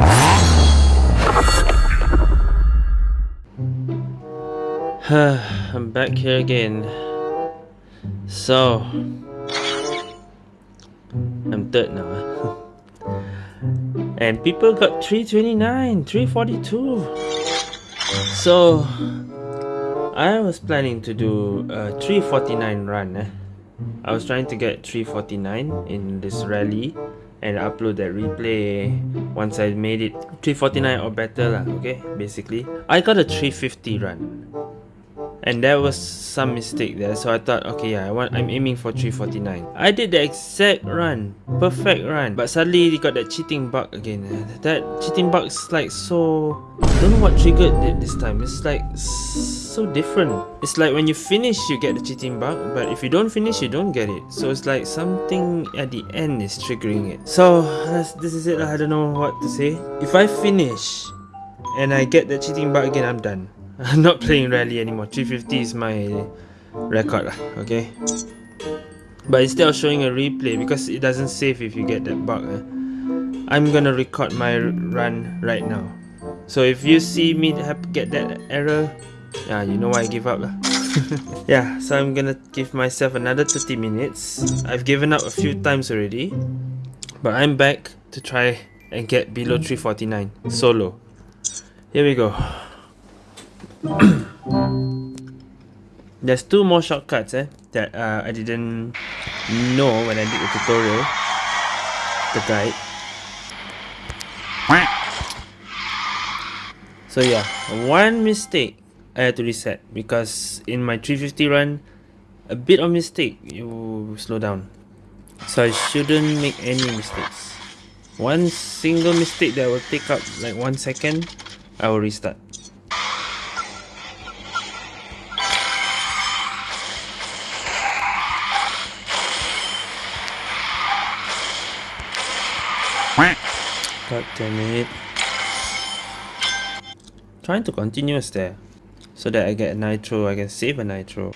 I'm back here again. So, I'm third now. and people got 329, 342. So, I was planning to do a 349 run. Eh? I was trying to get 349 in this rally and upload that replay once I made it 349 or better lah, okay? Basically I got a 350 run and there was some mistake there so I thought okay yeah I want I'm aiming for 349 I did the exact run perfect run but suddenly they got that cheating bug again. That cheating bug is like so I don't know what triggered it this time. It's like so different. It's like when you finish you get the cheating bug but if you don't finish you don't get it. So it's like something at the end is triggering it. So this is it I don't know what to say. If I finish and I get the cheating bug again I'm done I'm not playing rally anymore. 350 is my record okay? But instead of showing a replay because it doesn't save if you get that bug eh, I'm gonna record my run right now. So if you see me get that error yeah you know why I give up lah. Yeah so I'm gonna give myself another 30 minutes. I've given up a few times already but I'm back to try and get below 349 solo. Here we go There's two more shortcuts eh, that uh, I didn't know when I did the tutorial, the guide. So yeah, one mistake I had to reset because in my 350 run, a bit of mistake you slow down. So I shouldn't make any mistakes. One single mistake that will take up like one second, I will restart. God damn it. Trying to continuous there. So that I get a nitro, I can save a nitro.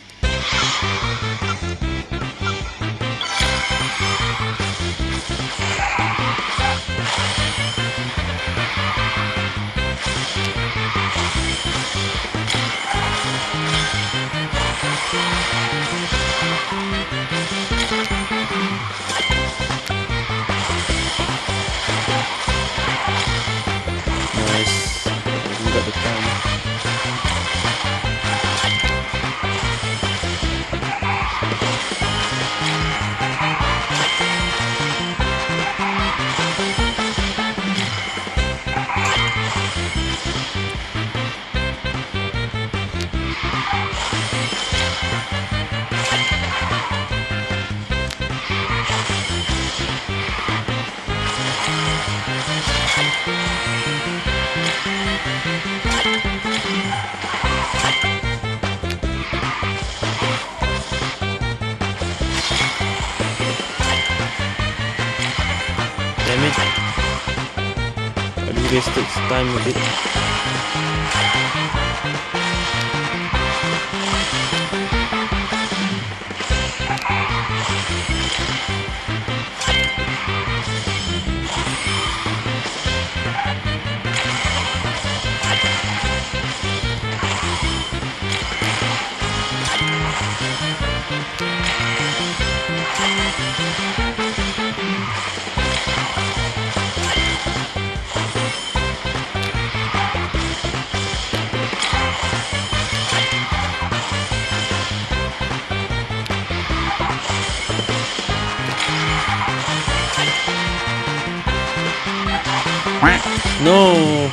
200 таймер. No!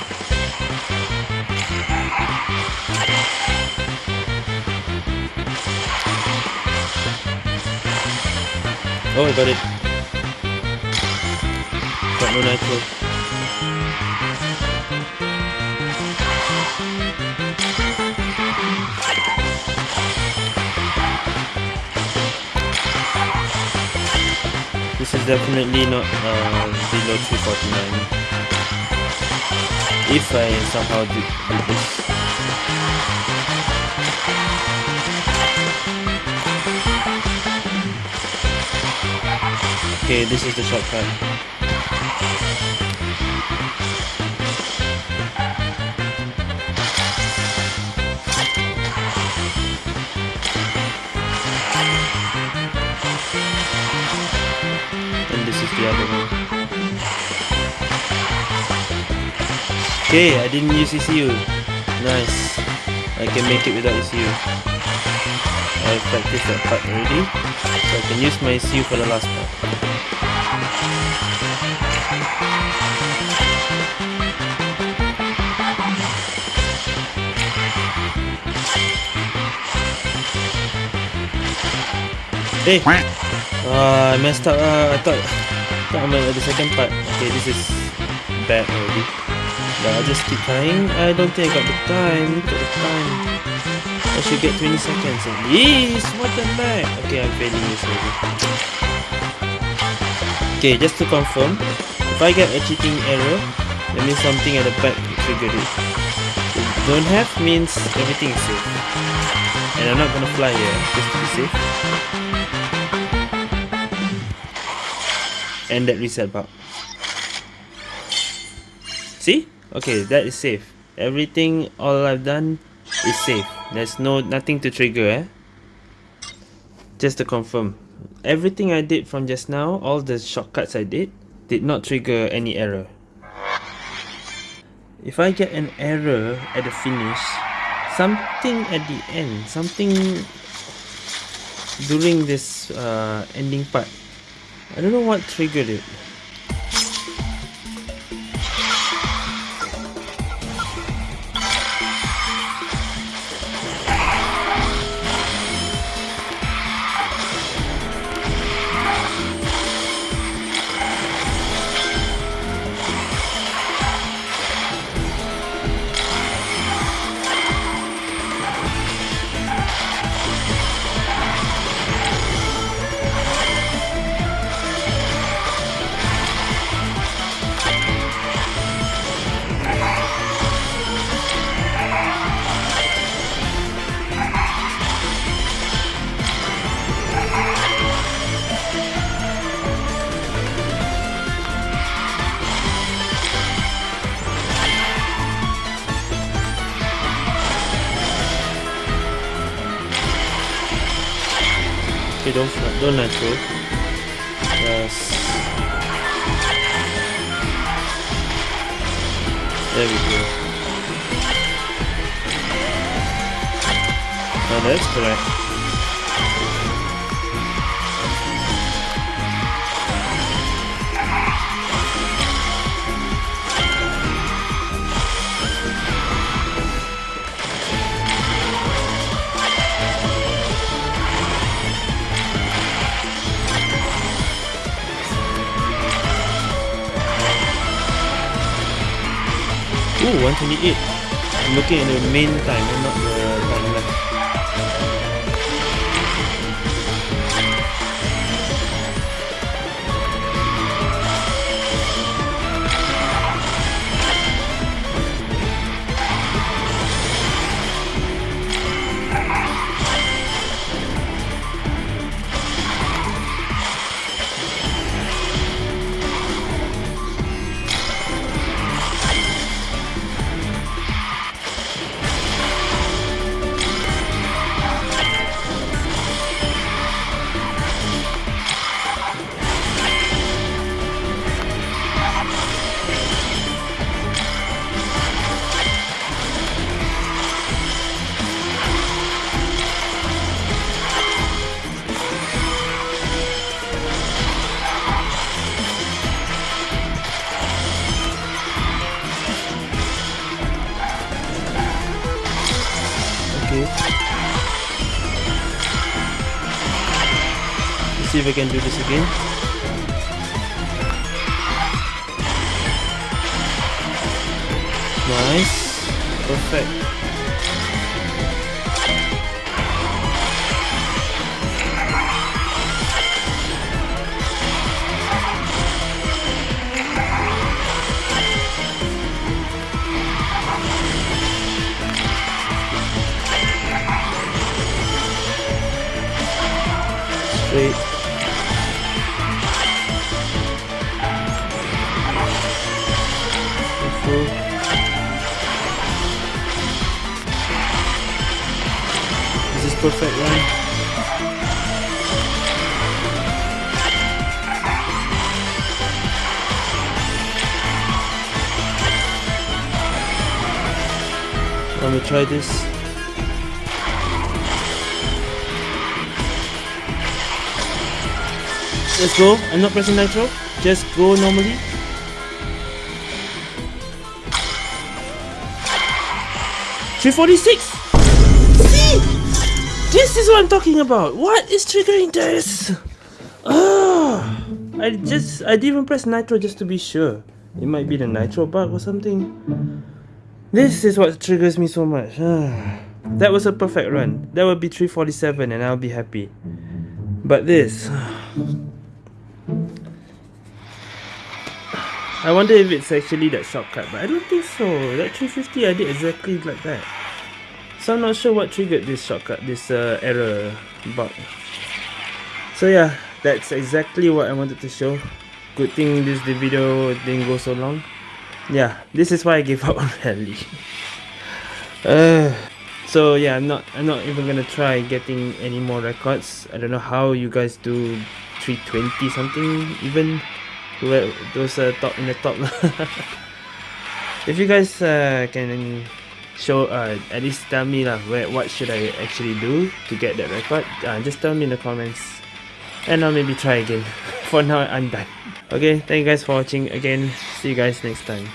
Oh, I got it. Got no nitro. This is definitely not uh, below 349 if I somehow do, do this. Okay, this is the shortcut. Okay, I didn't use ECU. Nice. I can make it without ECU. I practiced that part already. So I can use my ECU for the last part. Hey! Uh, I messed up. Uh, I thought, thought I meant the second part. Okay, this is bad already. But I just keep trying. I don't think I got the time. Look at the time. I should get 20 seconds at least. What the heck? Okay, I'm failing this already. Okay, just to confirm. If I get a cheating error, that means something at the back triggered it. Don't have means everything is safe. And I'm not gonna fly here, just to be safe. And that reset bug. See? Okay, that is safe. Everything, all I've done is safe. There's no nothing to trigger, eh? Just to confirm. Everything I did from just now, all the shortcuts I did, did not trigger any error. If I get an error at the finish, something at the end, something during this uh, ending part, I don't know what triggered it. Okay, don't don't nitro. Oh. Yes. There we go. Oh, that's correct. Ooh, 128. I'm looking at the main time, not the see if I can do this again. Nice. Perfect. Run. Let me try this. Let's go. I'm not pressing nitro. Just go normally. Three forty six. This is what I'm talking about. What is triggering this? Ah, I just I didn't even press nitro just to be sure. It might be the nitro bug or something. This is what triggers me so much. that was a perfect run. That would be 347 and I'll be happy. But this. I wonder if it's actually that shortcut, but I don't think so. That 350 I did exactly like that. So I'm not sure what triggered this shortcut, this uh, error bug. So yeah, that's exactly what I wanted to show. Good thing this the video didn't go so long. Yeah, this is why I gave up on rally. uh, so yeah, I'm not I'm not even gonna try getting any more records. I don't know how you guys do 320 something even those uh, top in the top. if you guys uh, can show uh, at least tell me lah where what should I actually do to get that record? Uh, just tell me in the comments. And I'll maybe try again. For now I'm done. Okay thank you guys for watching again. See you guys next time